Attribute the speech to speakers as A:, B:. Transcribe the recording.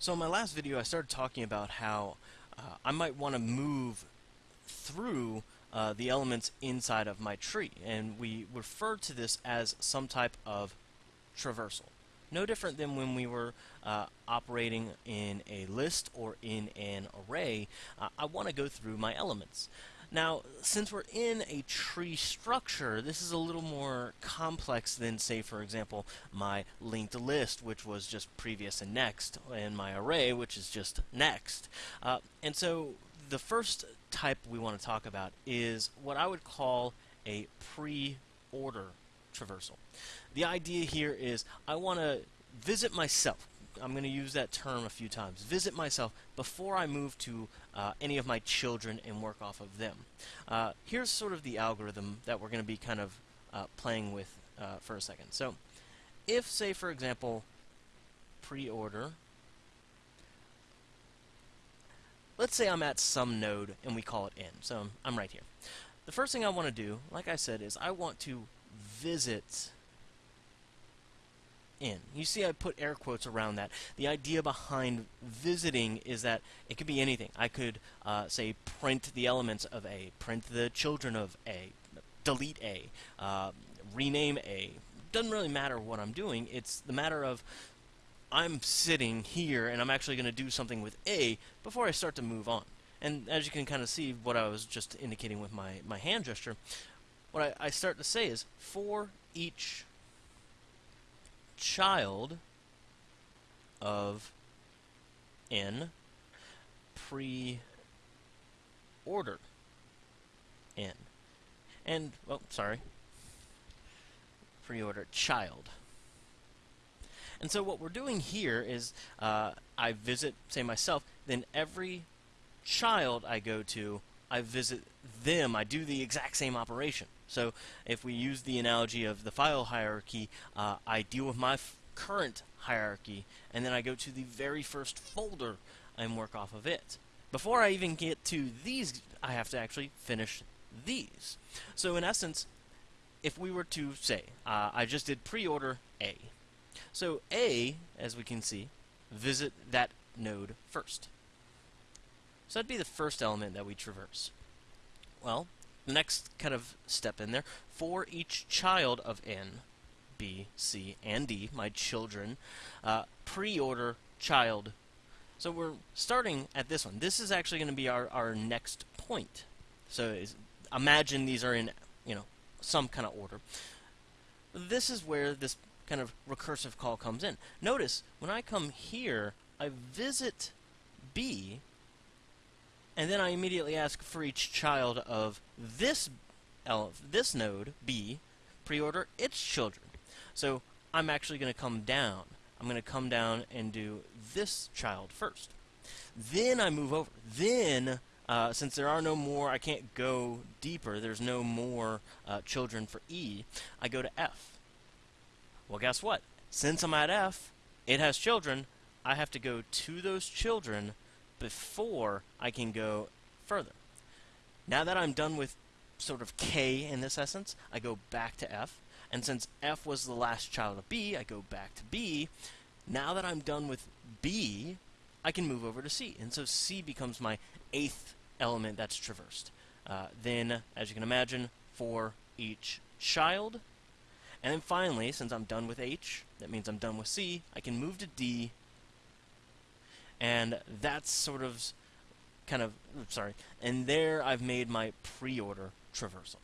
A: So in my last video I started talking about how uh, I might want to move through uh, the elements inside of my tree and we refer to this as some type of traversal. No different than when we were uh, operating in a list or in an array, uh, I want to go through my elements. Now, since we're in a tree structure, this is a little more complex than, say, for example, my linked list, which was just previous and next, and my array, which is just next. Uh, and so the first type we want to talk about is what I would call a pre-order traversal. The idea here is I want to visit myself. I'm going to use that term a few times. Visit myself before I move to uh, any of my children and work off of them. Uh, here's sort of the algorithm that we're going to be kind of uh, playing with uh, for a second. So if, say, for example, pre-order, let's say I'm at some node and we call it n. So I'm right here. The first thing I want to do, like I said, is I want to visit in. You see I put air quotes around that. The idea behind visiting is that it could be anything. I could uh, say print the elements of A, print the children of A, delete A, uh, rename A. Doesn't really matter what I'm doing. It's the matter of I'm sitting here and I'm actually going to do something with A before I start to move on. And as you can kind of see what I was just indicating with my, my hand gesture, what I, I start to say is for each child of n pre-order n. And, well, sorry, pre-order child. And so what we're doing here is uh, I visit, say, myself, then every child I go to, I visit them. I do the exact same operation. So if we use the analogy of the file hierarchy, uh, I deal with my current hierarchy, and then I go to the very first folder and work off of it. Before I even get to these, I have to actually finish these. So in essence, if we were to say, uh, I just did pre-order A. So A, as we can see, visit that node first. So that'd be the first element that we traverse. Well, the next kind of step in there, for each child of n, B, C, and D, my children, uh, pre-order child. So we're starting at this one. This is actually going to be our, our next point. So imagine these are in, you know, some kind of order. This is where this kind of recursive call comes in. Notice, when I come here, I visit B, and then I immediately ask for each child of this this node, B, pre-order its children. So I'm actually going to come down. I'm going to come down and do this child first. Then I move over. Then, uh, since there are no more, I can't go deeper, there's no more uh, children for E, I go to F. Well, guess what? Since I'm at F, it has children, I have to go to those children before I can go further. Now that I'm done with sort of K in this essence, I go back to F. And since F was the last child of B, I go back to B. Now that I'm done with B, I can move over to C. And so C becomes my eighth element that's traversed. Uh, then, as you can imagine, for each child. And then finally, since I'm done with H, that means I'm done with C, I can move to D and that's sort of kind of sorry. And there I've made my pre-order traversal